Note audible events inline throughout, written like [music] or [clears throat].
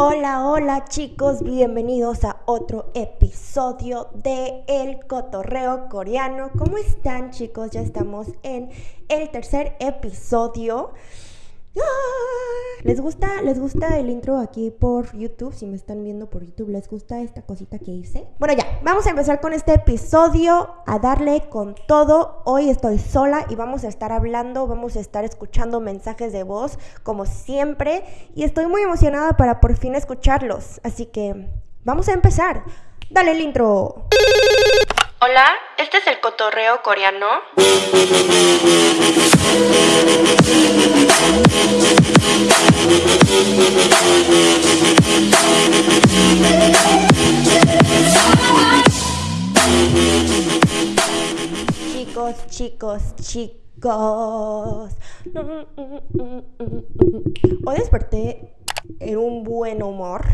Hola, hola chicos, bienvenidos a otro episodio de El Cotorreo Coreano. ¿Cómo están chicos? Ya estamos en el tercer episodio. ¿Les gusta, ¿Les gusta el intro aquí por YouTube? Si me están viendo por YouTube, ¿les gusta esta cosita que hice? Bueno, ya, vamos a empezar con este episodio, a darle con todo. Hoy estoy sola y vamos a estar hablando, vamos a estar escuchando mensajes de voz, como siempre, y estoy muy emocionada para por fin escucharlos. Así que, vamos a empezar. Dale el intro. Hola, este es el cotorreo coreano. Chicos, chicos, chicos. Hoy desperté en un buen humor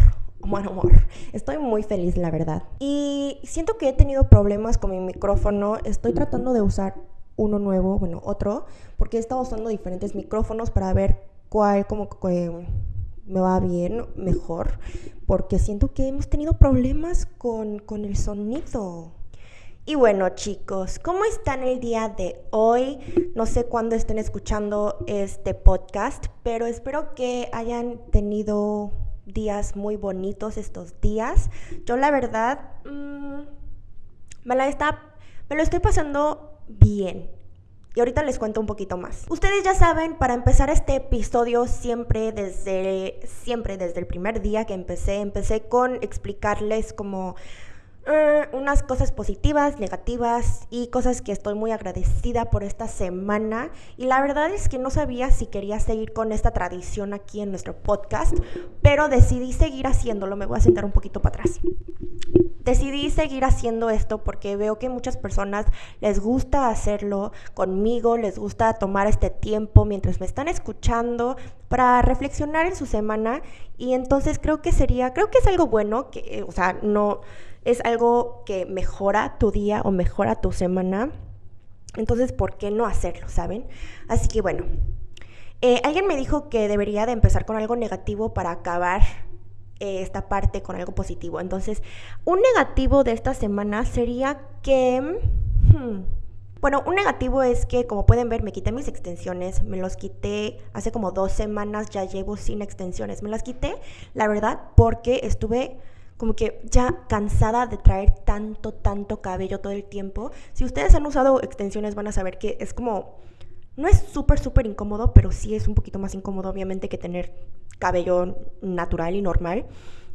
buen humor. Estoy muy feliz, la verdad. Y siento que he tenido problemas con mi micrófono. Estoy tratando de usar uno nuevo, bueno, otro, porque he estado usando diferentes micrófonos para ver cuál como que me va bien, mejor, porque siento que hemos tenido problemas con, con el sonido. Y bueno chicos, ¿cómo están el día de hoy? No sé cuándo estén escuchando este podcast, pero espero que hayan tenido días muy bonitos estos días. Yo la verdad mm, me la está, me lo estoy pasando bien. Y ahorita les cuento un poquito más. Ustedes ya saben, para empezar este episodio siempre desde siempre desde el primer día que empecé, empecé con explicarles como eh, unas cosas positivas, negativas y cosas que estoy muy agradecida por esta semana. Y la verdad es que no sabía si quería seguir con esta tradición aquí en nuestro podcast, pero decidí seguir haciéndolo. Me voy a sentar un poquito para atrás. Decidí seguir haciendo esto porque veo que muchas personas les gusta hacerlo conmigo, les gusta tomar este tiempo mientras me están escuchando para reflexionar en su semana y entonces creo que sería, creo que es algo bueno, que, o sea, no, es algo que mejora tu día o mejora tu semana. Entonces, ¿por qué no hacerlo, saben? Así que bueno, eh, alguien me dijo que debería de empezar con algo negativo para acabar eh, esta parte con algo positivo. Entonces, un negativo de esta semana sería que... Hmm, bueno, un negativo es que, como pueden ver, me quité mis extensiones, me los quité hace como dos semanas, ya llevo sin extensiones. Me las quité, la verdad, porque estuve como que ya cansada de traer tanto, tanto cabello todo el tiempo. Si ustedes han usado extensiones van a saber que es como, no es súper, súper incómodo, pero sí es un poquito más incómodo obviamente que tener cabello natural y normal.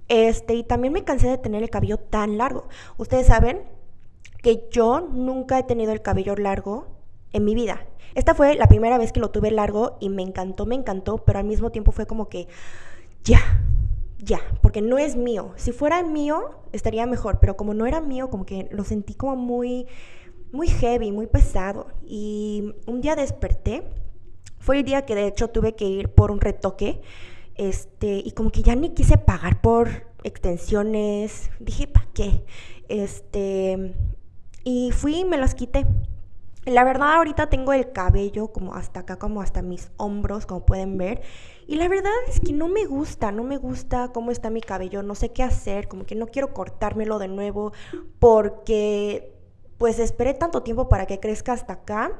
Este, y también me cansé de tener el cabello tan largo. Ustedes saben que yo nunca he tenido el cabello largo en mi vida. Esta fue la primera vez que lo tuve largo y me encantó, me encantó, pero al mismo tiempo fue como que ya, ya, porque no es mío. Si fuera mío, estaría mejor, pero como no era mío, como que lo sentí como muy, muy heavy, muy pesado. Y un día desperté, fue el día que de hecho tuve que ir por un retoque, este, y como que ya ni quise pagar por extensiones, dije, ¿para qué? Este, y fui y me las quité. La verdad ahorita tengo el cabello como hasta acá, como hasta mis hombros, como pueden ver. Y la verdad es que no me gusta, no me gusta cómo está mi cabello, no sé qué hacer, como que no quiero cortármelo de nuevo porque pues esperé tanto tiempo para que crezca hasta acá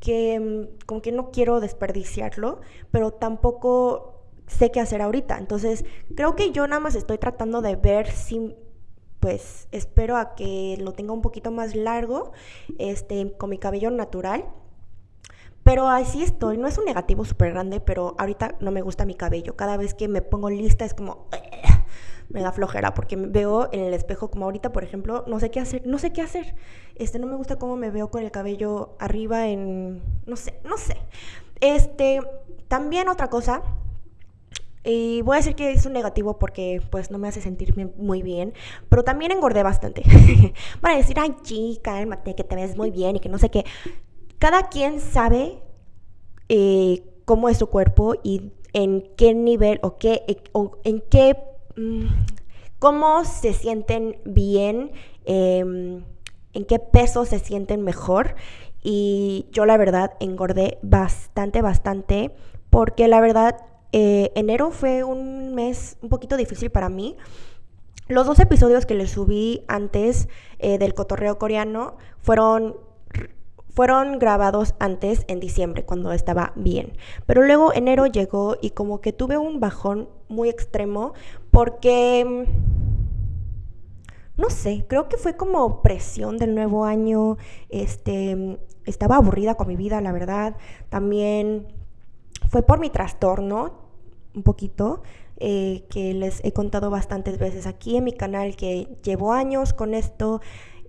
que mm, como que no quiero desperdiciarlo, pero tampoco sé qué hacer ahorita. Entonces creo que yo nada más estoy tratando de ver si pues espero a que lo tenga un poquito más largo, este, con mi cabello natural. Pero así estoy, no es un negativo súper grande, pero ahorita no me gusta mi cabello. Cada vez que me pongo lista es como, me da flojera porque me veo en el espejo como ahorita, por ejemplo, no sé qué hacer, no sé qué hacer. Este, no me gusta cómo me veo con el cabello arriba en, no sé, no sé. Este, también otra cosa y voy a decir que es un negativo porque pues no me hace sentirme muy bien, pero también engordé bastante. [laughs] Van a decir, ay chica, que te ves muy bien y que no sé qué. Cada quien sabe eh, cómo es su cuerpo y en qué nivel o, qué, eh, en qué, mm, cómo se sienten bien, em, en qué peso se sienten mejor. Y yo la verdad engordé bastante, bastante, porque la verdad Eh, enero fue un mes un poquito difícil para mí. Los dos episodios que les subí antes del cotorreo coreano fueron fueron grabados antes en diciembre, cuando estaba bien. Pero luego enero llegó y como que tuve un bajón muy extremo porque, mm, no sé, creo que fue como presión del nuevo año. Este, estaba aburrida con mi vida, la verdad. También fue por mi trastorno, un poquito. Eh, que les he contado bastantes veces aquí en mi canal que llevo años con esto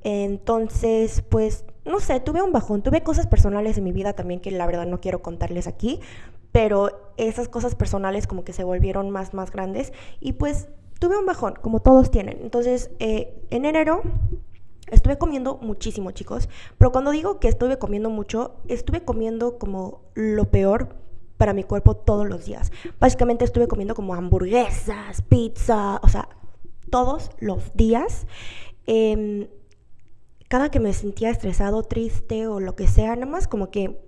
entonces, pues, no sé, tuve un bajón, tuve cosas personales en mi vida también que la verdad no quiero contarles aquí, pero esas cosas personales como que se volvieron más, más grandes y pues tuve un bajón, como todos tienen. Entonces, eh, en enero Estuve comiendo muchísimo, chicos, pero cuando digo que estuve comiendo mucho, estuve comiendo como lo peor para mi cuerpo todos los días. Básicamente estuve comiendo como hamburguesas, pizza, o sea, todos los días. Eh, cada que me sentía estresado, triste o lo que sea, nada más como que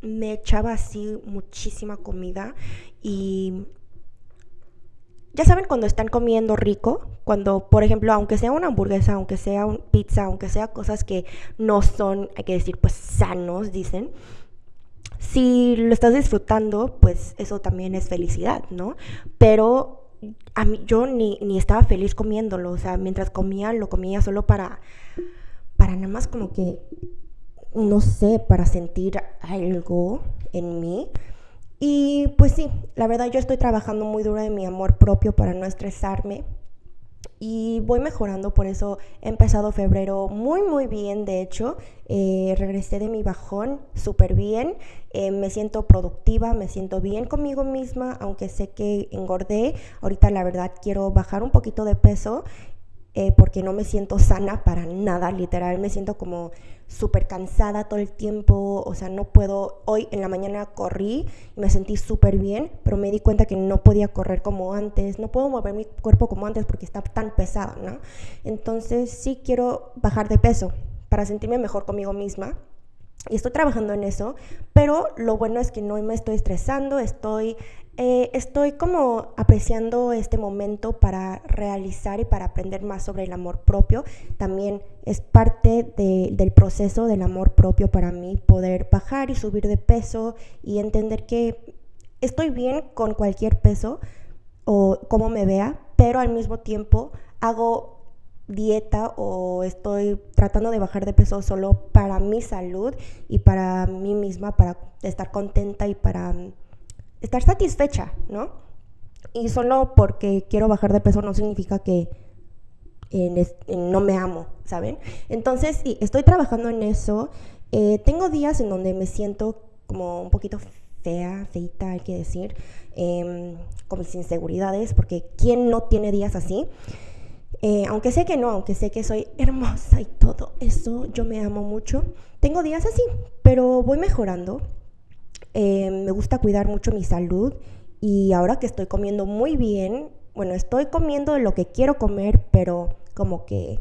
me echaba así muchísima comida y ya saben cuando están comiendo rico, cuando por ejemplo, aunque sea una hamburguesa, aunque sea una pizza, aunque sea cosas que no son, hay que decir, pues sanos, dicen, si lo estás disfrutando, pues eso también es felicidad, ¿no? Pero a mí, yo ni, ni estaba feliz comiéndolo, o sea, mientras comía, lo comía solo para para nada más como que, no sé, para sentir algo en mí. Y pues sí, la verdad yo estoy trabajando muy duro en mi amor propio para no estresarme. Y voy mejorando, por eso he empezado febrero muy, muy bien. De hecho, eh, regresé de mi bajón súper bien. Eh, me siento productiva, me siento bien conmigo misma, aunque sé que engordé. Ahorita la verdad quiero bajar un poquito de peso eh, porque no me siento sana para nada, literal, me siento como súper cansada todo el tiempo, o sea, no puedo, hoy en la mañana corrí y me sentí súper bien, pero me di cuenta que no podía correr como antes, no puedo mover mi cuerpo como antes porque está tan pesado, ¿no? Entonces sí quiero bajar de peso para sentirme mejor conmigo misma. Y estoy trabajando en eso, pero lo bueno es que no me estoy estresando, estoy eh, estoy como apreciando este momento para realizar y para aprender más sobre el amor propio. También es parte del proceso del amor propio para mí poder bajar y subir de peso y entender que estoy bien con cualquier peso o como me vea, pero al mismo tiempo hago dieta o estoy tratando de bajar de peso solo para mi salud y para mí misma, para estar contenta y para estar satisfecha, ¿no? Y solo porque quiero bajar de peso no significa que no me amo, ¿saben? Entonces, sí, estoy trabajando en eso. Eh, tengo días en donde me siento como un poquito fea, feita, hay que decir, em, con mis inseguridades, porque ¿quién no tiene días así? Eh, aunque sé que no, aunque sé que soy hermosa y todo eso, yo me amo mucho. Tengo días así, pero voy mejorando. Eh, me gusta cuidar mucho mi salud y ahora que estoy comiendo muy bien, bueno, estoy comiendo lo que quiero comer, pero como que,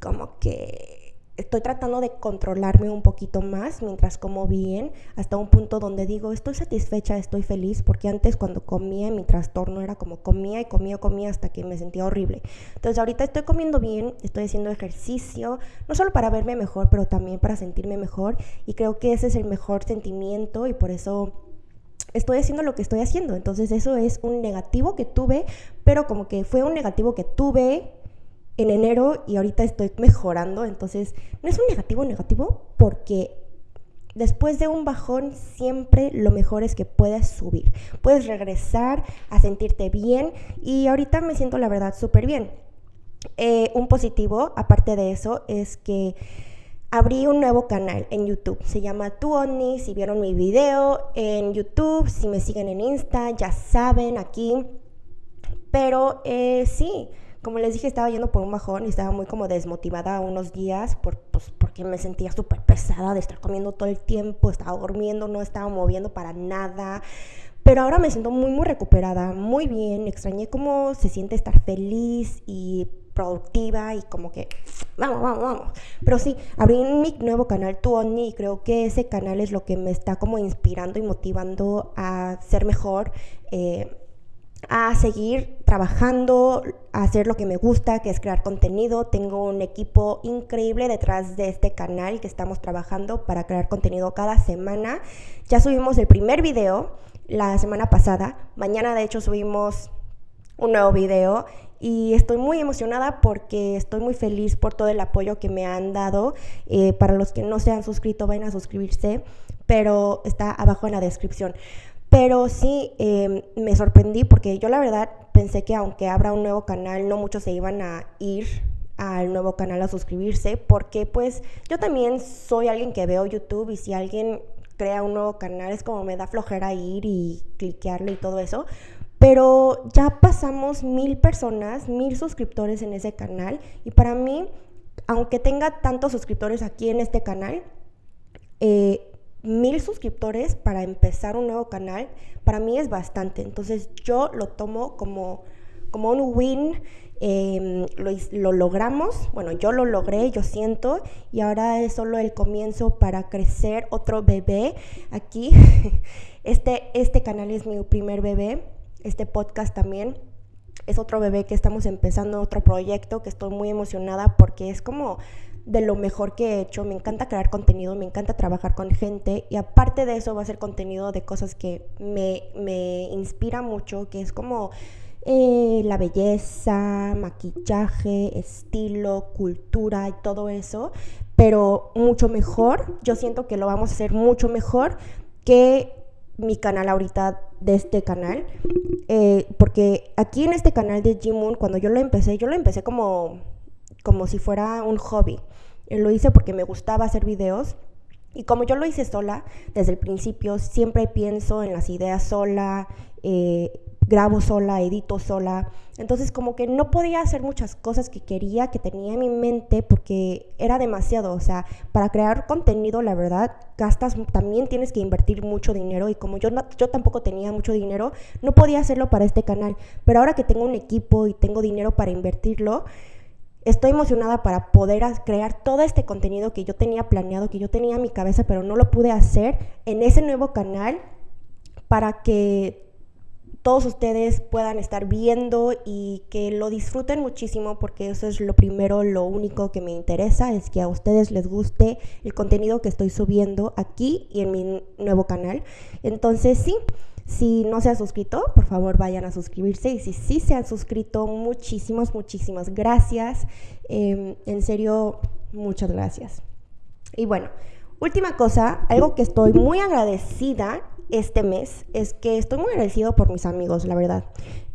como que estoy tratando de controlarme un poquito más mientras como bien, hasta un punto donde digo, estoy satisfecha, estoy feliz, porque antes cuando comía mi trastorno era como comía y comía, comía hasta que me sentía horrible. Entonces ahorita estoy comiendo bien, estoy haciendo ejercicio, no solo para verme mejor, pero también para sentirme mejor y creo que ese es el mejor sentimiento y por eso estoy haciendo lo que estoy haciendo. Entonces eso es un negativo que tuve, pero como que fue un negativo que tuve en enero y ahorita estoy mejorando, entonces no es un negativo negativo porque después de un bajón siempre lo mejor es que puedes subir, puedes regresar a sentirte bien y ahorita me siento la verdad súper bien. Eh, un positivo, aparte de eso, es que abrí un nuevo canal en YouTube. Se llama Tuoni. Si vieron mi video en YouTube, si me siguen en Insta, ya saben aquí. Pero eh, sí, como les dije, estaba yendo por un bajón y estaba muy como desmotivada unos días por, pues, porque me sentía súper pesada de estar comiendo todo el tiempo, estaba durmiendo, no estaba moviendo para nada. Pero ahora me siento muy, muy recuperada, muy bien. Extrañé cómo se siente estar feliz y productiva y como que vamos, vamos, vamos. Pero sí, abrí mi nuevo canal Tuoni y creo que ese canal es lo que me está como inspirando y motivando a ser mejor. Eh, a seguir trabajando, a hacer lo que me gusta, que es crear contenido. Tengo un equipo increíble detrás de este canal que estamos trabajando para crear contenido cada semana. Ya subimos el primer video la semana pasada. Mañana de hecho subimos un nuevo video y estoy muy emocionada porque estoy muy feliz por todo el apoyo que me han dado. Eh, para los que no se han suscrito, vayan a suscribirse, pero está abajo en la descripción. Pero sí em, me sorprendí porque yo la verdad pensé que aunque abra un nuevo canal, no muchos se iban a ir al nuevo canal a suscribirse porque pues yo también soy alguien que veo YouTube y si alguien crea un nuevo canal es como me da flojera ir y cliquearle y todo eso. Pero ya pasamos mil personas, mil suscriptores en ese canal y para mí, aunque tenga tantos suscriptores aquí en este canal, eh, mil suscriptores para empezar un nuevo canal, para mí es bastante. Entonces yo lo tomo como, como un win. Em, lo, logramos, bueno, yo lo logré, yo siento, y ahora es solo el comienzo para crecer otro bebé aquí. [laughs] Este, este canal es mi primer bebé, este podcast también es otro bebé que estamos empezando, otro proyecto que estoy muy emocionada porque es como de lo mejor que he hecho. Me encanta crear contenido, me encanta trabajar con gente y aparte de eso va a ser contenido de cosas que me, me inspira mucho, que es como eh, la belleza, maquillaje, estilo, cultura y todo eso, pero mucho mejor. Yo siento que lo vamos a hacer mucho mejor que mi canal ahorita de este canal. Eh, porque aquí en este canal de Moon cuando yo lo empecé, yo lo empecé como, como si fuera un hobby. Eh, lo hice porque me gustaba hacer videos. Y como yo lo hice sola, desde el principio siempre pienso en las ideas sola, eh, grabo sola, edito sola. Entonces como que no podía hacer muchas cosas que quería, que tenía en mi mente, porque era demasiado. O sea, para crear contenido, la verdad, gastas, también tienes que invertir mucho dinero. Y como yo, yo tampoco tenía mucho dinero, no podía hacerlo para este canal. Pero ahora que tengo un equipo y tengo dinero para invertirlo, estoy emocionada para poder crear todo este contenido que yo tenía planeado, que yo tenía en mi cabeza, pero no lo pude hacer en ese nuevo canal para que todos ustedes puedan estar viendo y que lo disfruten muchísimo porque eso es lo primero, lo único que me interesa es que a ustedes les guste el contenido que estoy subiendo aquí y en mi nuevo canal. Entonces sí, si no se han suscrito, por favor vayan a suscribirse. Y si sí se han suscrito, muchísimas, muchísimas gracias. Em, en serio, muchas gracias. Y bueno, última cosa, algo que estoy muy agradecida este mes es que estoy muy agradecido por mis amigos, la verdad.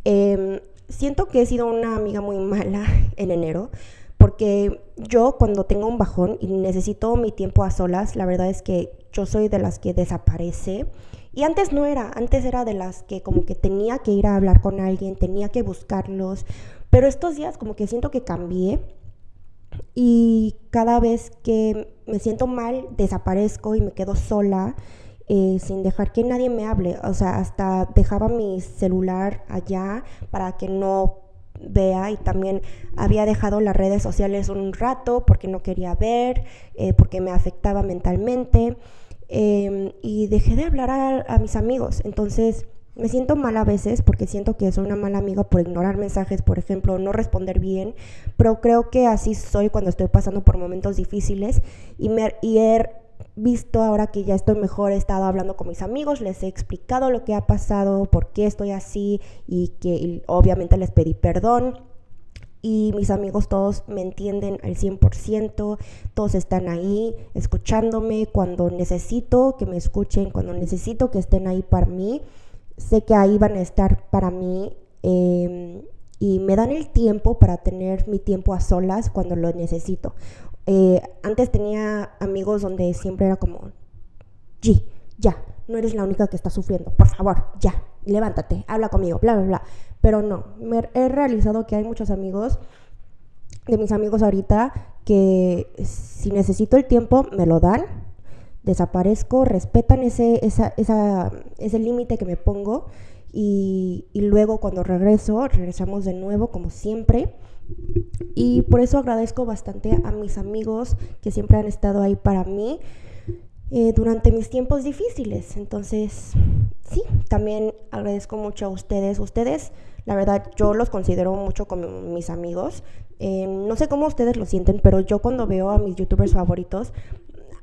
Em, siento que he sido una amiga muy mala [laughs] en enero porque yo cuando tengo un bajón y necesito mi tiempo a solas, la verdad es que yo soy de las que desaparece y antes no era, antes era de las que como que tenía que ir a hablar con alguien, tenía que buscarlos, pero estos días como que siento que cambié y cada vez que me siento mal desaparezco y me quedo sola eh, sin dejar que nadie me hable, o sea, hasta dejaba mi celular allá para que no vea y también había dejado las redes sociales un rato porque no quería ver, eh, porque me afectaba mentalmente. Em, y dejé de hablar a, mis amigos. Entonces me siento mal a veces porque siento que soy una mala amiga por ignorar mensajes, por ejemplo, no responder bien, pero creo que así soy cuando estoy pasando por momentos difíciles y, me, y he visto ahora que ya estoy mejor, he estado hablando con mis amigos, les he explicado lo que ha pasado, por qué estoy así y que obviamente les pedí perdón y mis amigos todos me entienden al 100%, todos están ahí escuchándome cuando necesito que me escuchen, cuando necesito que estén ahí para mí, sé que ahí van a estar para mí em, y me dan el tiempo para tener mi tiempo a solas cuando lo necesito. Eh, antes tenía amigos donde siempre era como, G, ya, no eres la única que está sufriendo, por favor, ya, levántate, habla conmigo, bla, bla, bla. Pero no, me he realizado que hay muchos amigos, de mis amigos ahorita, que si necesito el tiempo, me lo dan, desaparezco, respetan ese, esa, esa, ese límite que me pongo y, y luego cuando regreso, regresamos de nuevo como siempre. Y por eso agradezco bastante a mis amigos que siempre han estado ahí para mí eh, durante mis tiempos difíciles. Entonces, sí, también agradezco mucho a ustedes. Ustedes, la verdad, yo los considero mucho como mis amigos. Eh, no sé cómo ustedes lo sienten, pero yo cuando veo a mis youtubers favoritos,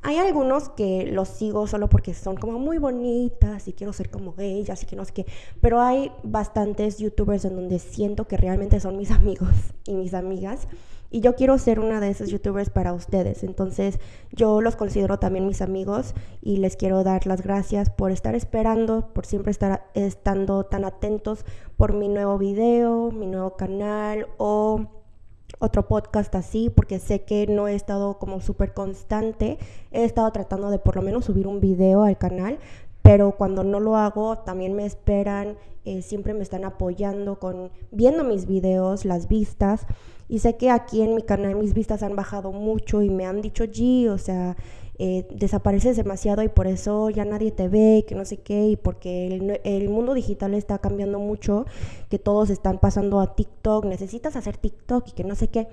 hay algunos que los sigo solo porque son como muy bonitas y quiero ser como ellas y que no sé qué, pero hay bastantes youtubers en donde siento que realmente son mis [laughs] amigos y mis amigas y yo quiero ser una de esos youtubers para ustedes. Entonces yo los considero también mis amigos y les quiero dar las gracias por estar esperando, por siempre estar estando tan atentos por mi nuevo video, mi nuevo canal o otro podcast así, porque sé que no he estado como súper constante. He estado tratando de por lo menos subir un video al canal, pero cuando no lo hago también me esperan, eh, siempre me están apoyando con viendo mis videos, las vistas. Y sé que aquí en mi canal mis vistas han bajado mucho y me han dicho, G, o sea, eh, desapareces demasiado y por eso ya nadie te ve, que no sé qué, y porque el, el, mundo digital está cambiando mucho, que todos están pasando a TikTok, necesitas hacer TikTok y que no sé qué.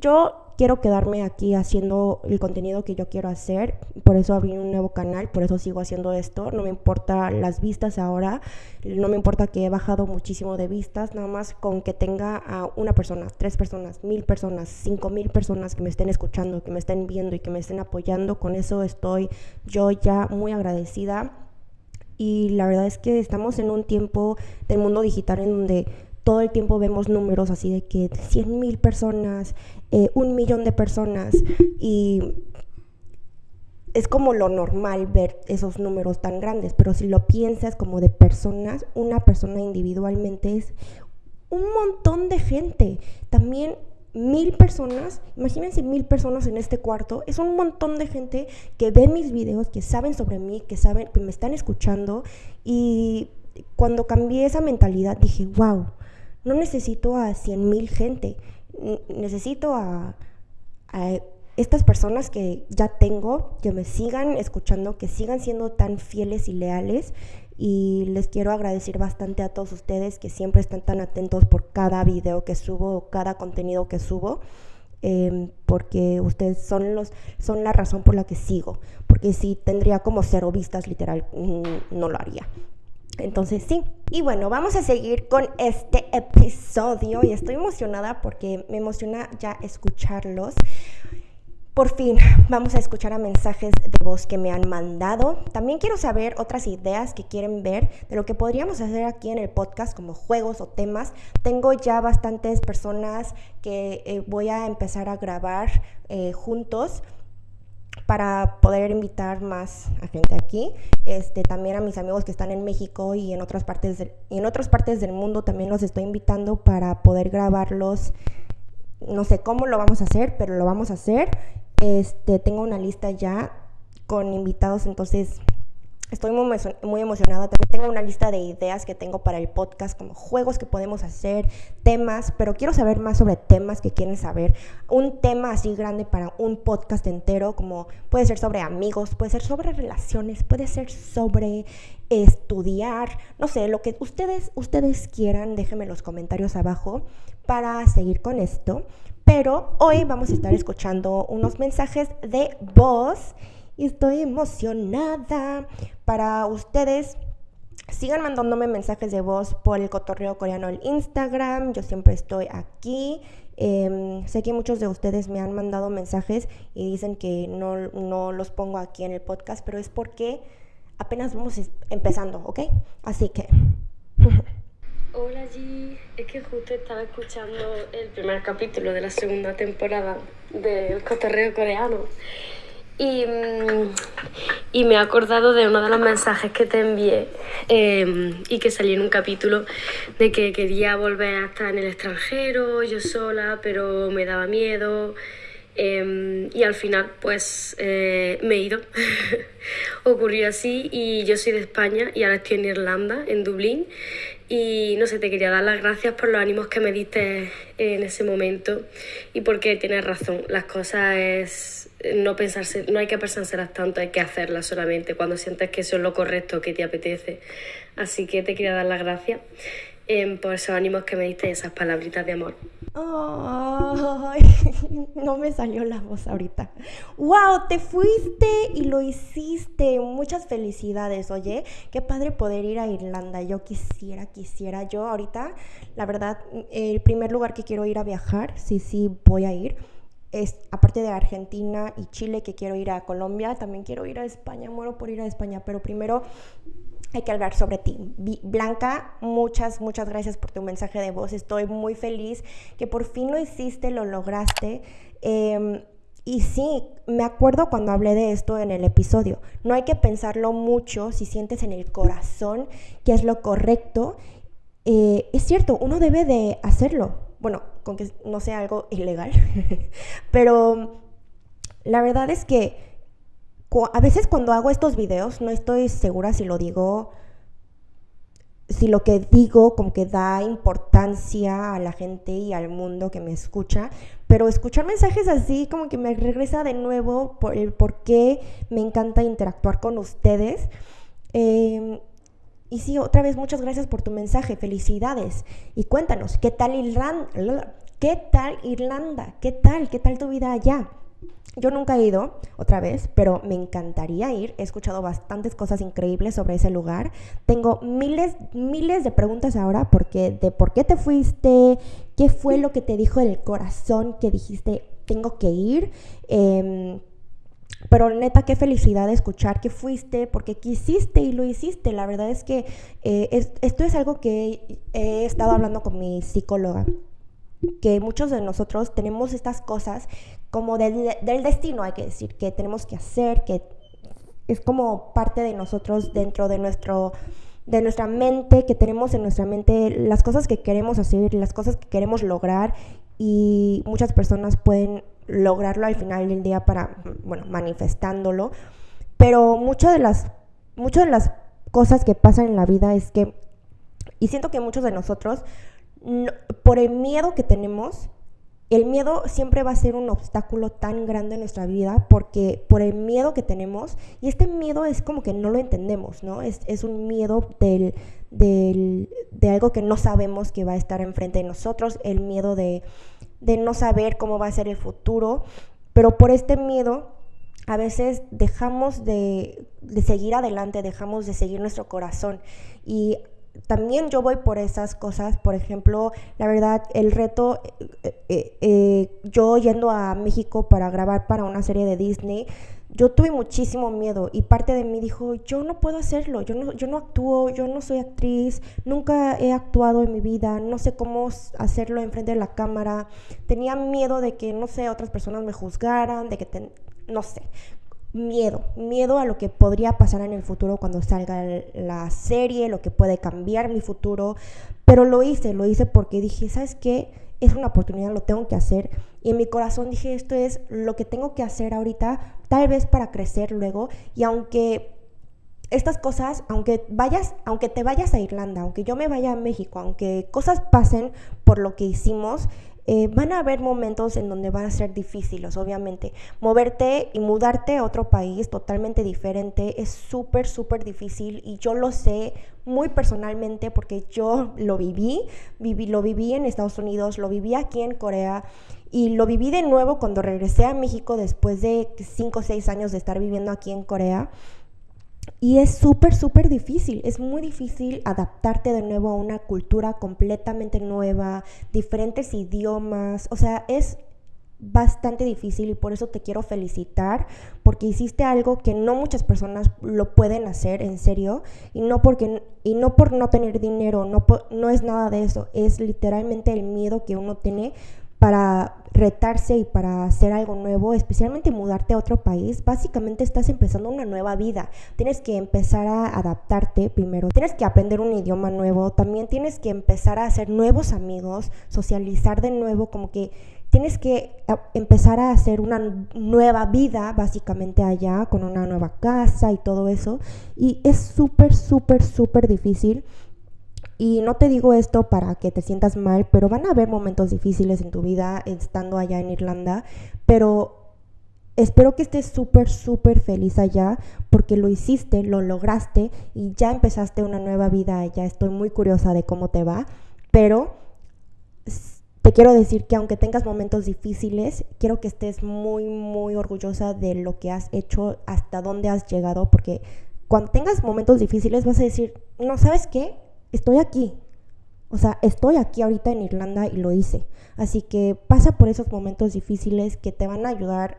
Yo quiero quedarme aquí haciendo el contenido que yo quiero hacer, por eso abrí un nuevo canal, por eso sigo haciendo esto, no me importa las vistas ahora, no me importa que he bajado muchísimo de vistas, nada más con que tenga a una persona, tres personas, mil personas, cinco mil personas que me estén escuchando, que me estén viendo y que me estén apoyando, con eso estoy yo ya muy agradecida. Y la verdad es que estamos en un tiempo del mundo digital en donde todo el tiempo vemos números así de que 100 mil personas, eh, un millón de personas y es como lo normal ver esos números tan grandes, pero si lo piensas como de personas, una persona individualmente es un montón de gente. También mil personas, imagínense mil personas en este cuarto, es un montón de gente que ve mis videos, que saben sobre mí, que saben, que me están escuchando y cuando cambié esa mentalidad dije, wow, no necesito a 100 mil gente, necesito a, estas personas que ya tengo, que me sigan escuchando, que sigan siendo tan fieles y leales. Y les quiero agradecer bastante a todos ustedes que siempre están tan atentos por cada video que subo, cada contenido que subo. Em, porque ustedes son los son la razón por la que sigo porque si tendría como cero vistas literal no lo haría entonces sí. Y bueno, vamos a seguir con este episodio y estoy emocionada porque me emociona ya escucharlos. Por fin vamos a escuchar a mensajes de voz que me han mandado. También quiero saber otras ideas que quieren ver de lo que podríamos hacer aquí en el podcast como juegos o temas. Tengo ya bastantes personas que eh, voy a empezar a grabar eh, juntos para poder invitar más a gente aquí. Este, también a mis amigos que están en México y en otras partes en otras partes del mundo también los estoy invitando para poder grabarlos. No sé cómo lo vamos a hacer, pero lo vamos a hacer. Este, tengo una lista ya con invitados, entonces Estoy muy, emocionada. También tengo una lista de ideas que tengo para el podcast, como juegos que podemos hacer, temas, pero quiero saber más sobre temas que quieren saber. Un tema así grande para un podcast entero, como puede ser sobre amigos, puede ser sobre relaciones, puede ser sobre estudiar, no sé, lo que ustedes, ustedes quieran, déjenme en los comentarios abajo para seguir con esto. Pero hoy vamos a estar escuchando unos mensajes de voz y estoy emocionada para ustedes. Sigan mandándome mensajes de voz por el cotorreo coreano el Instagram. Yo siempre estoy aquí. Em, sé que muchos de ustedes me han mandado mensajes y dicen que no, no los pongo aquí en el podcast, pero es porque apenas vamos empezando, ¿ok? Así que... [laughs] Hola G, es que justo estaba escuchando el primer capítulo de la segunda temporada del cotorreo coreano y, mm, y, me he acordado de uno de los mensajes que te envié em, y que salí en un capítulo de que quería volver a estar en el extranjero, yo sola, pero me daba miedo Em, y al final, pues eh, me he ido. [laughs] Ocurrió así y yo soy de España y ahora estoy en Irlanda, en Dublín. Y no sé, te quería dar las gracias por los ánimos que me diste en ese momento y porque tienes razón, las cosas es no pensarse, no hay que pensárselas tanto, hay que hacerlas solamente cuando sientes que eso es lo correcto, que te apetece. Así que te quería dar las gracias eh, por esos ánimos que me diste esas palabritas de amor. [laughs] No me salió la voz ahorita. ¡Wow! Te fuiste y lo hiciste. Muchas felicidades, oye. Qué padre poder ir a Irlanda. Yo quisiera, quisiera. Yo ahorita, la verdad, el primer lugar que quiero ir a viajar, sí, sí, voy a ir. Es, aparte de Argentina y Chile, que quiero ir a Colombia, también quiero ir a España. Muero por ir a España, pero primero hay que hablar sobre ti. Blanca, muchas, muchas gracias por tu mensaje de voz. Estoy muy feliz que por fin lo hiciste, lo lograste. Em, y sí, me acuerdo cuando hablé de esto en el episodio. No hay que pensarlo mucho si sientes en el corazón que es lo correcto. Eh, es cierto, uno debe de hacerlo. Bueno, con que no sea algo ilegal. [laughs] Pero la verdad es que a veces cuando hago estos videos no estoy segura si lo digo, si lo que digo como que da importancia a la gente y al mundo que me escucha, pero escuchar mensajes así como que me regresa de nuevo por el por qué me encanta interactuar con ustedes. Em, y sí, otra vez muchas gracias por tu mensaje, felicidades. Y cuéntanos, ¿qué tal Irlanda? ¿Qué tal Irlanda? ¿Qué tal? ¿Qué tal tu vida allá? Yo nunca he ido otra vez, pero me encantaría ir. He escuchado bastantes cosas increíbles sobre ese lugar. Tengo miles, miles de preguntas ahora porque de por qué te fuiste, qué fue lo que te dijo el corazón que dijiste tengo que ir. Em, pero neta, qué felicidad escuchar que fuiste porque quisiste y lo hiciste. La verdad es que eh, esto es algo que he estado hablando con mi psicóloga que muchos de nosotros tenemos estas cosas como del, destino, hay que decir, que tenemos que hacer, que es como parte de nosotros dentro de nuestro de nuestra mente, que tenemos en nuestra mente las cosas que queremos hacer, las cosas que queremos lograr y muchas personas pueden lograrlo al final del día para, bueno, manifestándolo, pero muchas de las, muchas de las cosas que pasan en la vida es que, y siento que muchos de nosotros por el miedo que tenemos, el miedo siempre va a ser un obstáculo tan grande en nuestra vida porque por el miedo que tenemos, y este miedo es como que no lo entendemos, ¿no? Es, es un miedo del, del, de algo que no sabemos que va a estar enfrente de nosotros, el miedo de, de no saber cómo va a ser el futuro, pero por este miedo a veces dejamos de, de seguir adelante, dejamos de seguir nuestro corazón. Y también yo voy por esas cosas, por ejemplo, la verdad, el reto, eh, eh, eh, yo yendo a México para grabar para una serie de Disney, yo tuve muchísimo miedo y parte de mí dijo, yo no puedo hacerlo, yo no, yo no actúo, yo no soy actriz, nunca he actuado en mi vida, no sé cómo hacerlo enfrente de la cámara, tenía miedo de que, no sé, otras personas me juzgaran, de que, no sé, miedo, miedo a lo que podría pasar en el futuro cuando salga la serie, lo que puede cambiar mi futuro, pero lo hice, lo hice porque dije, ¿sabes qué? Es una oportunidad, lo tengo que hacer. Y en mi corazón dije, esto es lo que tengo que hacer ahorita, tal vez para crecer luego. Y aunque estas cosas, aunque vayas, aunque te vayas a Irlanda, aunque yo me vaya a México, aunque cosas pasen por lo que hicimos, eh, van a haber momentos en donde van a ser difíciles, obviamente. Moverte y mudarte a otro país totalmente diferente es súper, súper difícil y yo lo sé muy personalmente porque yo [laughs] lo viví, viví, lo viví en Estados Unidos, lo viví aquí en Corea y lo viví de nuevo cuando regresé a México después de 5 o 6 años de estar viviendo aquí en Corea. Y es súper, súper difícil, es muy difícil adaptarte de nuevo a una cultura completamente nueva, diferentes idiomas, o sea, es bastante difícil y por eso te quiero felicitar porque hiciste algo que no muchas personas lo pueden hacer en serio y no porque y no por no tener dinero, no no es nada de eso, es literalmente el miedo que uno tiene para retarse y para hacer algo nuevo, especialmente mudarte a otro país, básicamente estás empezando una nueva vida. Tienes que empezar a adaptarte primero, tienes que aprender un idioma nuevo, también tienes que empezar a hacer nuevos amigos, socializar de nuevo, como que tienes que empezar a hacer una nueva vida básicamente allá, con una nueva casa y todo eso. Y es súper, súper, súper difícil. Y no te digo esto para que te sientas mal, pero van a haber momentos difíciles en tu vida estando allá en Irlanda, pero espero que estés súper, súper feliz allá porque lo hiciste, lo lograste y ya empezaste una nueva vida allá. Estoy muy curiosa de cómo te va, pero te quiero decir que aunque tengas momentos difíciles, quiero que estés muy, muy orgullosa de lo que has hecho, hasta dónde has llegado, porque cuando tengas momentos difíciles vas a decir, no, ¿sabes qué? Estoy aquí. O sea, estoy aquí ahorita en Irlanda y lo hice. Así que pasa por esos momentos difíciles que te van a ayudar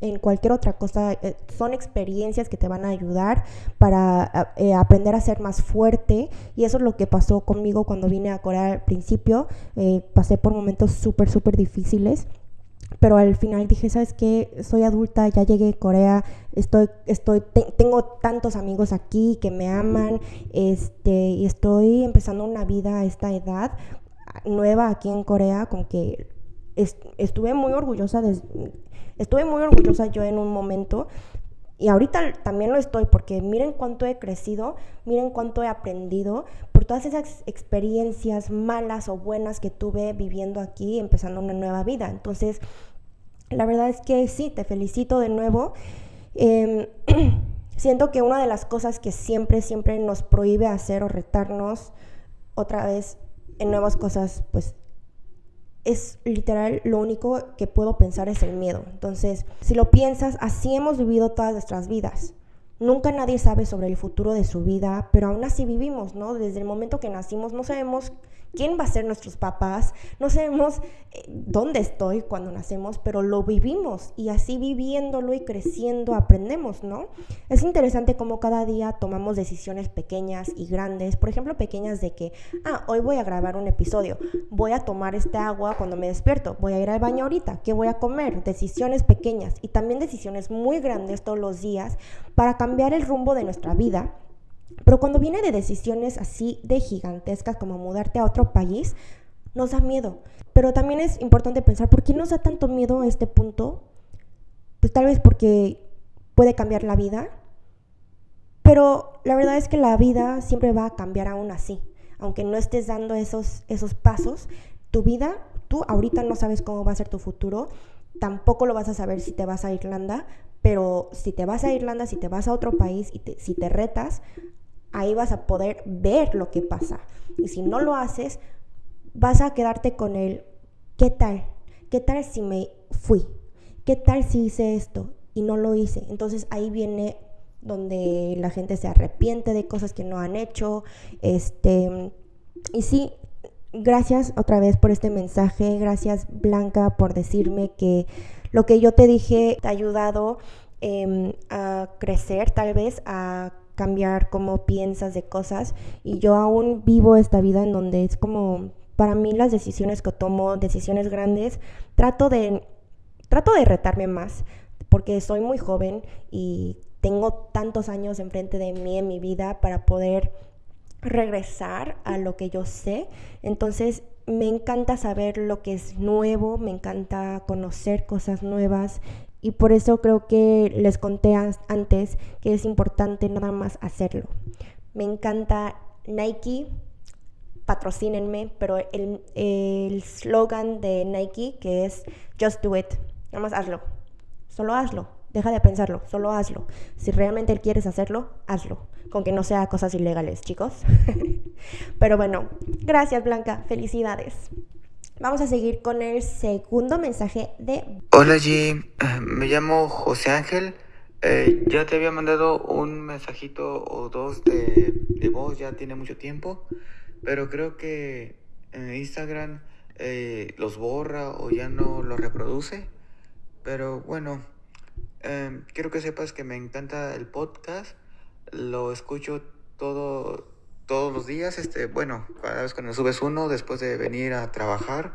en cualquier otra cosa. Eh, son experiencias que te van a ayudar para eh, aprender a ser más fuerte. Y eso es lo que pasó conmigo cuando vine a Corea al principio. Eh, pasé por momentos súper, súper difíciles pero al final dije, ¿sabes qué? Soy adulta, ya llegué a Corea, estoy, estoy, tengo tantos amigos aquí que me aman, este, y estoy empezando una vida a esta edad nueva aquí en Corea, con que estuve muy orgullosa, estuve muy orgullosa yo en un momento, y ahorita también lo estoy, porque miren cuánto he crecido, miren cuánto he aprendido por todas esas experiencias malas o buenas que tuve viviendo aquí, empezando una nueva vida. Entonces, la verdad es que sí, te felicito de nuevo. Em, [clears throat] siento que una de las cosas que siempre, siempre nos prohíbe hacer o retarnos otra vez en nuevas cosas, pues es literal lo único que puedo pensar es el miedo. Entonces, si lo piensas, así hemos vivido todas nuestras vidas. Nunca nadie sabe sobre el futuro de su vida, pero aún así vivimos, ¿no? Desde el momento que nacimos no sabemos quién va a ser nuestros papás, no sabemos eh, dónde estoy cuando nacemos, pero lo vivimos y así viviéndolo y creciendo aprendemos, ¿no? Es interesante cómo cada día tomamos decisiones pequeñas y grandes, por ejemplo, pequeñas de que, ah, hoy voy a grabar un episodio, voy a tomar este agua cuando me despierto, voy a ir al baño ahorita, ¿qué voy a comer? Decisiones pequeñas y también decisiones muy grandes todos los días para cambiar el rumbo de nuestra vida pero cuando viene de decisiones así de gigantescas como mudarte a otro país, nos da miedo. Pero también es importante pensar, ¿por qué nos da tanto miedo a este punto? Pues tal vez porque puede cambiar la vida. Pero la verdad es que la vida siempre va a cambiar aún así. Aunque no estés dando esos, esos pasos, tu vida, tú ahorita no sabes cómo va a ser tu futuro, tampoco lo vas a saber si te vas a Irlanda, pero si te vas a Irlanda, si te vas a otro país y si te retas, ahí vas a poder ver lo que pasa. Y si no lo haces, vas a quedarte con el, ¿qué tal? ¿Qué tal si me fui? ¿Qué tal si hice esto y no lo hice? Entonces ahí viene donde la gente se arrepiente de cosas que no han hecho. Este, y sí, gracias otra vez por este mensaje. Gracias Blanca por decirme que lo que yo te dije te ha ayudado em, a crecer, tal vez, a cambiar cómo piensas de cosas. Y yo aún vivo esta vida en donde es como, para mí las decisiones que tomo, decisiones grandes, trato de, trato de retarme más, porque soy muy joven y tengo tantos años enfrente de mí en mi vida para poder regresar a lo que yo sé. Entonces me encanta saber lo que es nuevo, me encanta conocer cosas nuevas y por eso creo que les conté antes que es importante nada más hacerlo. Me encanta Nike, patrocínenme, pero el slogan de Nike que es Just Do It, nada más hazlo, solo hazlo. Deja de pensarlo, solo hazlo. Si realmente quieres hacerlo, hazlo. Con que no sea cosas ilegales, chicos. [laughs] Pero bueno, gracias Blanca, felicidades. Vamos a seguir con el segundo mensaje de... Hola G, eh, me llamo José Ángel. Eh, ya te había mandado un mensajito o dos de, de, voz, ya tiene mucho tiempo, pero creo que en Instagram eh, los borra o ya no los reproduce. Pero bueno, Em, quiero que sepas que me encanta el podcast. Lo escucho todos los días. Este, bueno, cada vez que subes uno después de venir a trabajar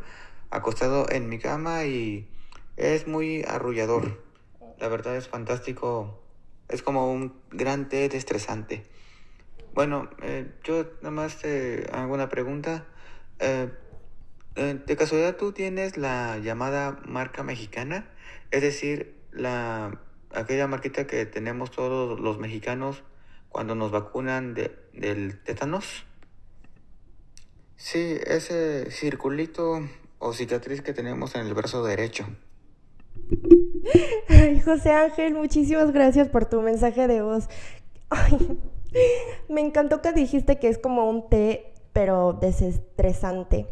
acostado en mi cama y es muy arrullador. La verdad es fantástico. Es como un gran té estresante. Bueno, eh, yo nada más te hago una pregunta. Eh, eh, ¿De casualidad tú tienes la llamada marca mexicana? Es decir, la, aquella marquita que tenemos todos los mexicanos cuando nos vacunan de, del tétanos. Sí, ese circulito o cicatriz que tenemos en el brazo derecho. [laughs] Ay, José Ángel, muchísimas gracias por tu mensaje de voz. Ay, [laughs] me encantó que dijiste que es como un té, pero desestresante.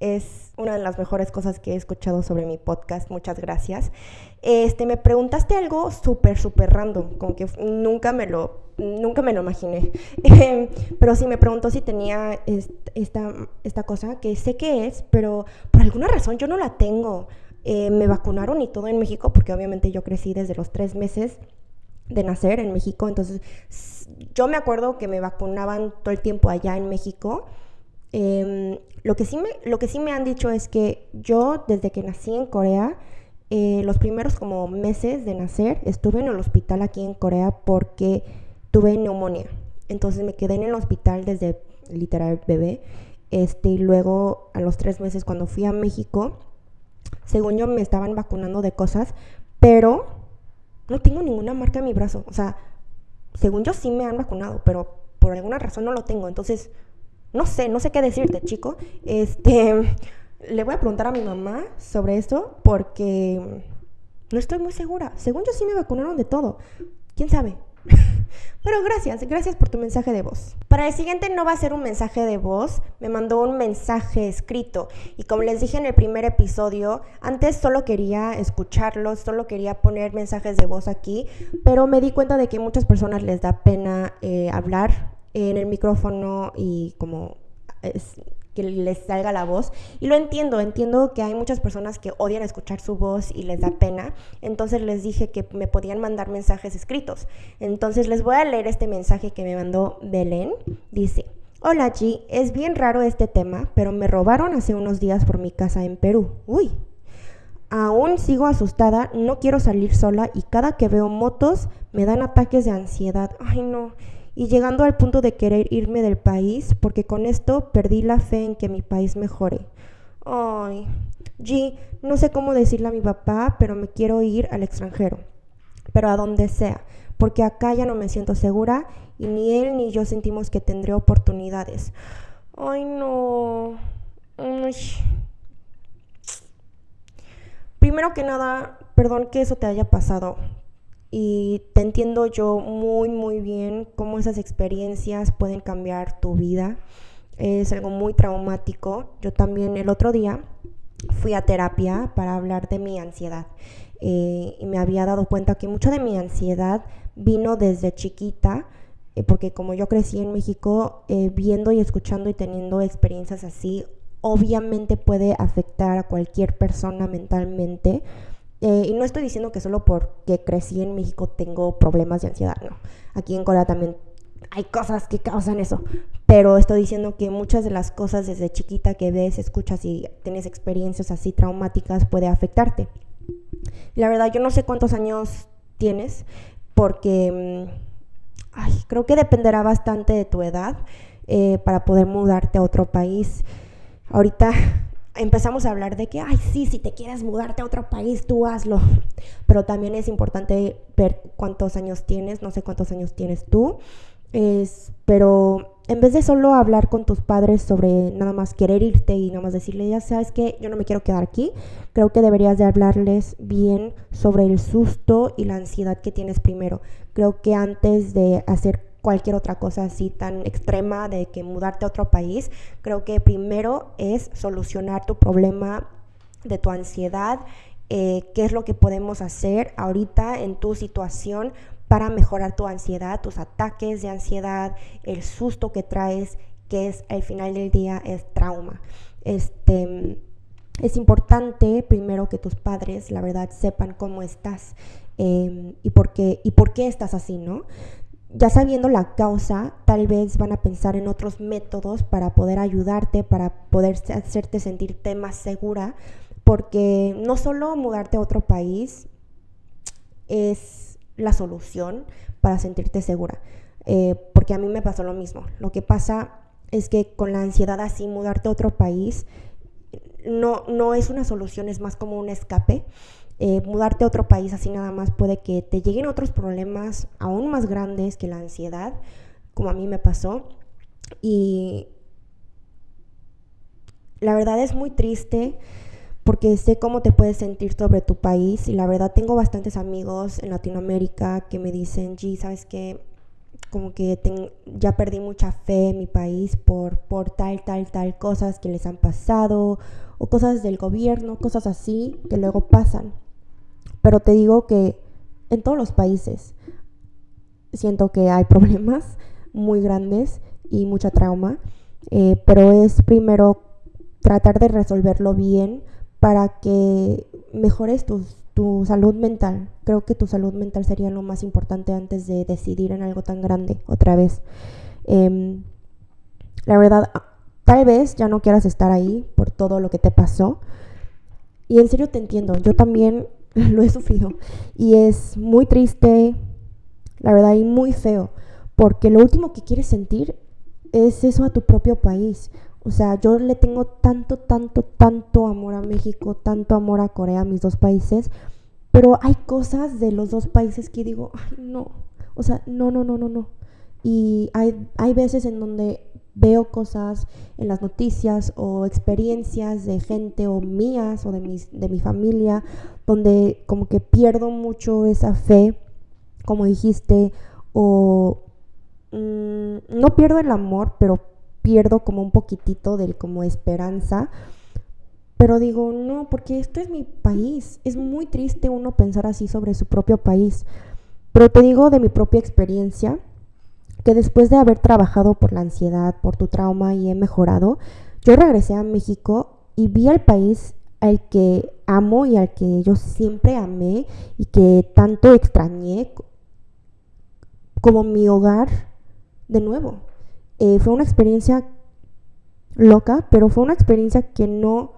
Es una de las mejores cosas que he escuchado sobre mi podcast. Muchas gracias. Este, me preguntaste algo súper, súper random, como que nunca me lo, nunca me lo imaginé. [laughs] pero sí me preguntó si tenía esta, esta cosa, que sé que es, pero por alguna razón yo no la tengo. Eh, me vacunaron y todo en México, porque obviamente yo crecí desde los tres meses de nacer en México, entonces yo me acuerdo que me vacunaban todo el tiempo allá en México Em, lo, que sí me, lo que sí me han dicho es que yo desde que nací en Corea, eh, los primeros como meses de nacer, estuve en el hospital aquí en Corea porque tuve neumonía. Entonces me quedé en el hospital desde literal bebé. Este, y luego a los tres meses cuando fui a México, según yo me estaban vacunando de cosas, pero no tengo ninguna marca en mi brazo. O sea, según yo sí me han vacunado, pero por alguna razón no lo tengo. Entonces, no sé, no sé qué decirte, chico. Este, [laughs] le voy a preguntar a mi mamá sobre esto porque no estoy muy segura. Según yo sí me vacunaron de todo. ¿Quién sabe? [laughs] Pero gracias, gracias por tu mensaje de voz. Para el siguiente no va a ser un mensaje de voz, me mandó un mensaje escrito y como les dije en el primer episodio, antes solo quería escucharlos, solo quería poner mensajes de voz aquí, pero me di cuenta de que muchas personas les da pena eh, hablar en el micrófono y como que les salga la voz. Y lo entiendo, entiendo que hay muchas personas que odian escuchar su voz y les da pena. Entonces les dije que me podían mandar mensajes escritos. Entonces les voy a leer este mensaje que me mandó Belén. Dice, hola G, es bien raro este tema, pero me robaron hace unos días por mi casa en Perú. Uy. Aún sigo asustada, no quiero salir sola y cada que veo motos me dan ataques de ansiedad. Ay no y llegando al punto de querer irme del país porque con esto perdí la fe en que mi país mejore. Ay, G, no sé cómo decirle a mi papá, pero me quiero ir al extranjero, pero a donde sea, porque acá ya no me siento segura y ni él ni yo sentimos que tendré oportunidades. Ay, no. Primero que nada, perdón que eso te haya pasado, y te entiendo yo muy, muy bien cómo esas experiencias pueden cambiar tu vida. Es algo muy traumático. Yo también el otro día fui a terapia para hablar de mi ansiedad. Eh, y me había dado cuenta que mucho de mi ansiedad vino desde chiquita, eh, porque como yo crecí en México, eh, viendo y escuchando y teniendo experiencias así, obviamente puede afectar a cualquier persona mentalmente eh, y no estoy diciendo que solo porque crecí en México tengo problemas de ansiedad, no. Aquí en Corea también hay cosas que causan eso, pero estoy diciendo que muchas de las cosas desde chiquita que ves, escuchas y tienes experiencias así traumáticas puede afectarte. La verdad, yo no sé cuántos años tienes, porque mm, creo que dependerá bastante de tu edad eh, para poder mudarte a otro país. Ahorita empezamos a hablar de que, ay, sí, si te quieres mudarte a otro país, tú hazlo. [laughs] Pero también es importante ver cuántos años tienes, no sé cuántos años tienes tú. Es, pero en vez de solo hablar con tus padres sobre nada más querer irte y nada más decirle, ya sabes que yo no me quiero quedar aquí, creo que deberías de hablarles bien sobre el susto y la ansiedad que tienes primero. Creo que antes de hacer cualquier otra cosa así tan extrema de que mudarte a otro país, creo que primero es solucionar tu problema de tu ansiedad, eh, qué es lo que podemos hacer ahorita en tu situación para mejorar tu ansiedad, tus ataques de ansiedad, el susto que traes, que es al final del día es trauma. Este, es importante primero que tus padres, la verdad, sepan cómo estás em, y, por qué, y por qué estás así, ¿no? Ya sabiendo la causa, tal vez van a pensar en otros métodos para poder ayudarte, para poder hacerte sentirte más segura, porque no solo mudarte a otro país es la solución para sentirte segura, eh, porque a mí me pasó lo mismo. Lo que pasa es que con la ansiedad así, mudarte a otro país no, no es una solución, es más como un escape. Eh, mudarte a otro país así nada más puede que te lleguen otros problemas aún más grandes que la ansiedad, como a mí me pasó. Y la verdad es muy triste porque sé cómo te puedes sentir sobre tu país y la verdad tengo bastantes amigos en Latinoamérica que me dicen, G, ¿sabes qué? Como que ya perdí mucha fe en mi país por, por tal, tal, tal cosas que les han pasado o cosas del gobierno, cosas así que luego pasan. Pero te digo que en todos los países siento que hay [laughs] problemas muy grandes y mucha trauma, eh, pero es primero tratar de resolverlo bien para que mejores tu, tu, salud mental. Creo que tu salud mental sería lo más importante antes de decidir en algo tan grande otra vez. Em, la verdad, tal vez ya no quieras estar ahí por todo lo que te pasó. Y en serio te entiendo, yo también [laughs] lo he sufrido. Y es muy triste, la verdad, y muy feo, porque lo último que quieres sentir es eso a tu propio país. O sea, yo le tengo tanto, tanto, tanto amor a México, tanto amor a Corea, mis dos países, pero hay cosas de los dos países que digo, ay, no, o sea, no, no, no, no, no. Y hay, hay veces en donde veo cosas en las noticias o experiencias de gente o mías o de, mis, de mi familia, donde como que pierdo mucho esa fe, como dijiste, o mm, no pierdo el amor, pero pierdo como un poquitito del como esperanza. Pero digo, no, porque esto es mi país. Es muy triste uno pensar así sobre su propio país. Pero te digo de mi propia experiencia, que después de haber trabajado por la ansiedad, por tu trauma y he mejorado, yo regresé a México y vi al país al que amo y al que yo siempre amé y que tanto extrañé como mi hogar de nuevo. Eh, fue una experiencia loca, pero fue una experiencia que no,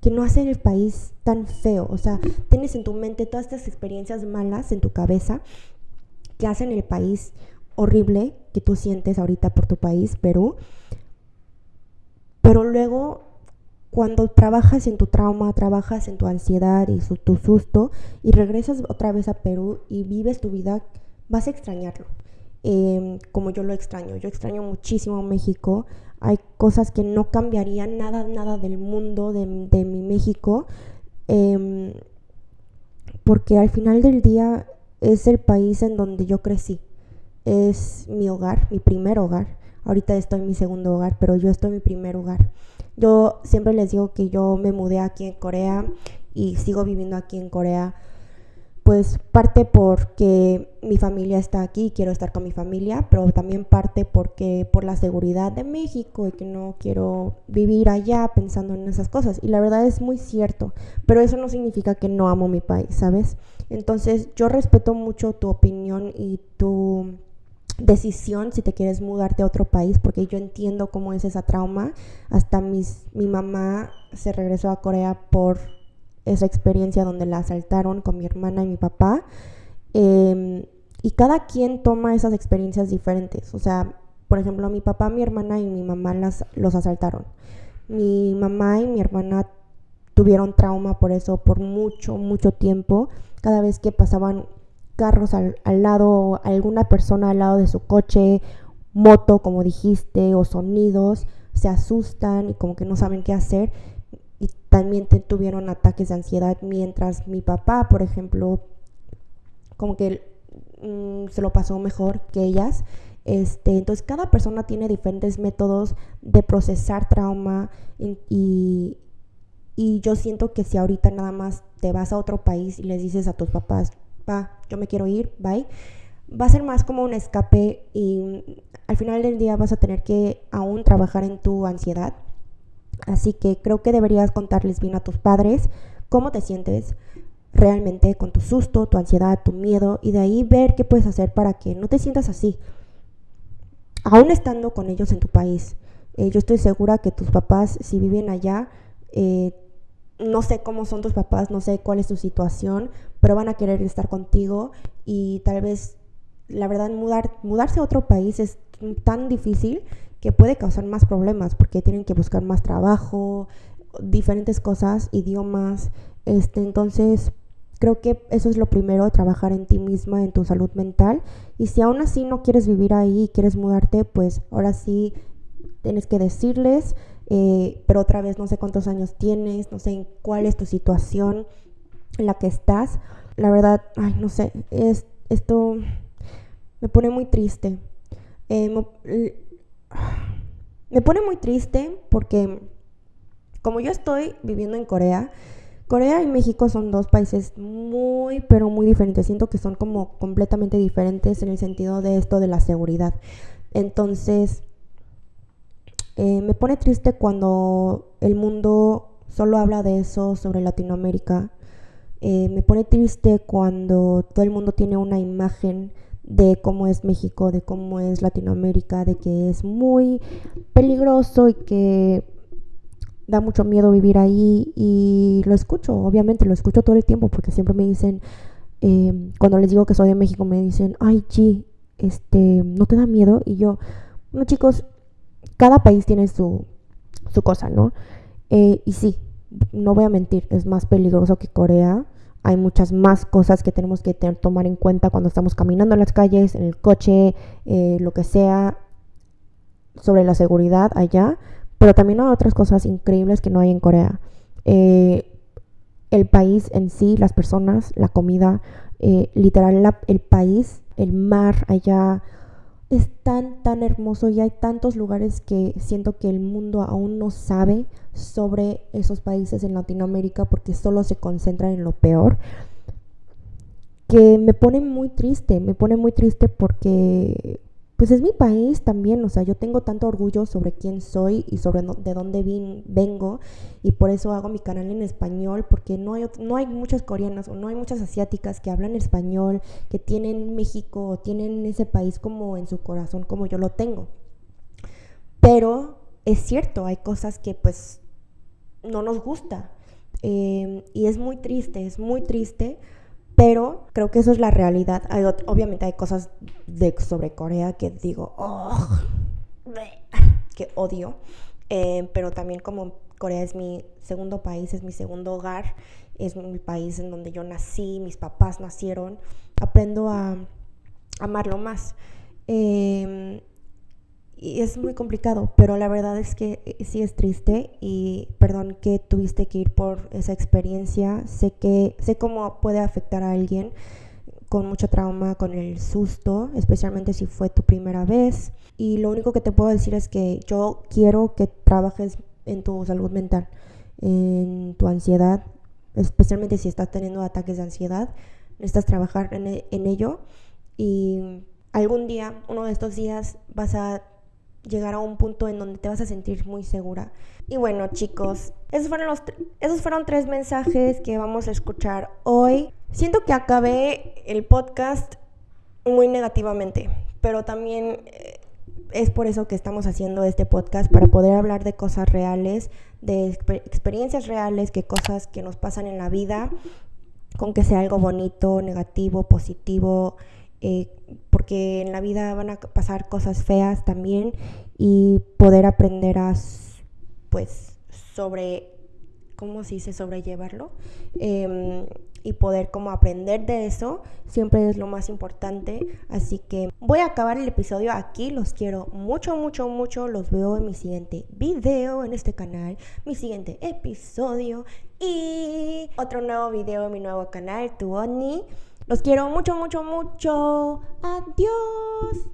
que no hace el país tan feo. O sea, tienes en tu mente todas estas experiencias malas en tu cabeza que hacen el país horrible que tú sientes ahorita por tu país, Perú. Pero luego, cuando trabajas en tu trauma, trabajas en tu ansiedad y tu susto, y regresas otra vez a Perú y vives tu vida, vas a extrañarlo. Em, como yo lo extraño. Yo extraño muchísimo México. Hay cosas que no cambiarían nada, nada del mundo de, mi México. Em, porque al final del día es el país en donde yo crecí. Es mi hogar, mi primer hogar. Ahorita estoy en mi segundo hogar, pero yo estoy en mi primer hogar. Yo siempre les digo que yo me mudé aquí en Corea y sigo viviendo aquí en Corea pues parte porque mi familia está aquí y quiero estar con mi familia, pero también parte porque por la seguridad de México y que no quiero vivir allá pensando en esas cosas. Y la verdad es muy cierto, pero eso no significa que no amo mi país, ¿sabes? Entonces yo respeto mucho tu opinión y tu decisión si te quieres mudarte a otro país, porque yo entiendo cómo es esa trauma. Hasta mis, mi mamá se regresó a Corea por esa experiencia donde la asaltaron con mi hermana y mi papá. Em, y cada quien toma esas experiencias diferentes. O sea, por ejemplo, mi papá, mi hermana y mi mamá las, los asaltaron. Mi mamá y mi hermana tuvieron trauma por eso por mucho, mucho tiempo. Cada vez que pasaban carros al, al lado, alguna persona al lado de su coche, moto, como dijiste, o sonidos, se asustan y como que no saben qué hacer y también tuvieron ataques de ansiedad mientras mi papá, por ejemplo, como que mm, se lo pasó mejor que ellas. Este, entonces cada persona tiene diferentes métodos de procesar trauma y, y yo siento que si ahorita nada más te vas a otro país y les dices a tus papás, pa, yo me quiero ir, bye, va a ser más como un escape y al final del día vas a tener que aún trabajar en tu ansiedad Así que creo que deberías contarles bien a tus padres cómo te sientes realmente con tu susto, tu ansiedad, tu miedo y de ahí ver qué puedes hacer para que no te sientas así. aún estando con ellos en tu país. Eh, yo estoy segura que tus papás, si viven allá, eh, no sé cómo son tus papás, no sé cuál es tu situación, pero van a querer estar contigo y tal vez, la verdad, mudar, mudarse a otro país es tan difícil que puede causar más problemas porque tienen que buscar más trabajo, diferentes cosas, idiomas. Este, entonces, creo que eso es lo primero, trabajar en ti misma, en tu salud mental. Y si aún así no quieres vivir ahí y quieres mudarte, pues ahora sí tienes que decirles, eh, pero otra vez no sé cuántos años tienes, no sé cuál es tu situación en la que estás. La verdad, ay, no sé, es, esto me pone muy triste. Eh, me pone muy triste porque como yo estoy viviendo en Corea, Corea y México son dos países muy, pero muy diferentes. Siento que son como completamente diferentes en el sentido de esto de la seguridad. Entonces, eh, me pone triste cuando el mundo solo habla de eso sobre Latinoamérica. Eh, me pone triste cuando todo el mundo tiene una imagen de cómo es México, de cómo es Latinoamérica, de que es muy peligroso y que da mucho miedo vivir ahí y lo escucho, obviamente lo escucho todo el tiempo porque siempre me dicen, eh, cuando les digo que soy de México, me dicen, ay, G, este, ¿no te da miedo? Y yo, bueno chicos, cada país tiene su, su cosa, ¿no? Eh, y sí, no voy a mentir, es más peligroso que Corea hay muchas más cosas que tenemos que tomar en cuenta cuando estamos caminando en las calles, en el coche, eh, lo que sea, sobre la seguridad allá. Pero también hay otras cosas increíbles que no hay en Corea. Eh, el país en sí, las personas, la comida, literal el país, el mar allá, es tan, tan hermoso y hay tantos lugares que siento que el mundo aún no sabe sobre esos países en Latinoamérica porque solo se concentran en lo peor. Que me pone muy triste, me pone muy triste porque pues es mi país también, o sea, yo tengo tanto orgullo sobre quién soy y sobre de dónde vengo y por eso hago mi canal en español, porque no hay, no hay muchas coreanas o no hay muchas asiáticas que hablan español, que tienen México o tienen ese país como en su corazón como yo lo tengo. Pero es cierto, hay cosas que pues no nos gusta eh, y es muy triste, es muy triste pero creo que eso es la realidad. obviamente hay cosas de, sobre Corea que digo, oh, que odio. Eh, pero también como Corea es mi segundo país, es mi segundo hogar, es mi país en donde yo nací, mis papás nacieron, aprendo a amarlo más. Eh, y es muy complicado, pero la verdad es que eh, sí es triste y perdón que tuviste que ir por esa experiencia. Sé que sé cómo puede afectar a alguien con mucho trauma, con el susto, especialmente si fue tu primera vez. Y lo único que te puedo decir es que yo quiero que trabajes en tu salud mental, en tu ansiedad, especialmente si estás teniendo ataques de ansiedad. Necesitas trabajar en, e, en ello y algún día, uno de estos días, vas a llegar a un punto en donde te vas a sentir muy segura. Y bueno, chicos, esos fueron, los esos fueron tres mensajes que vamos a escuchar hoy. Siento que acabé el podcast muy negativamente, pero también eh, es por eso que estamos haciendo este podcast, para poder hablar de cosas reales, de experiencias reales, que cosas que nos pasan en la vida, con que sea algo bonito, negativo, positivo, eh, porque en la vida van a pasar cosas feas también y poder aprender a, pues, sobre, ¿cómo se dice? Sobrellevarlo em, y poder como aprender de eso siempre es lo más importante. Así que voy a acabar el episodio aquí. Los quiero mucho, mucho, mucho. Los veo en mi siguiente video en este canal, mi siguiente episodio y otro nuevo video en mi nuevo canal, Tu Oni. Los quiero mucho, mucho, mucho. Adiós.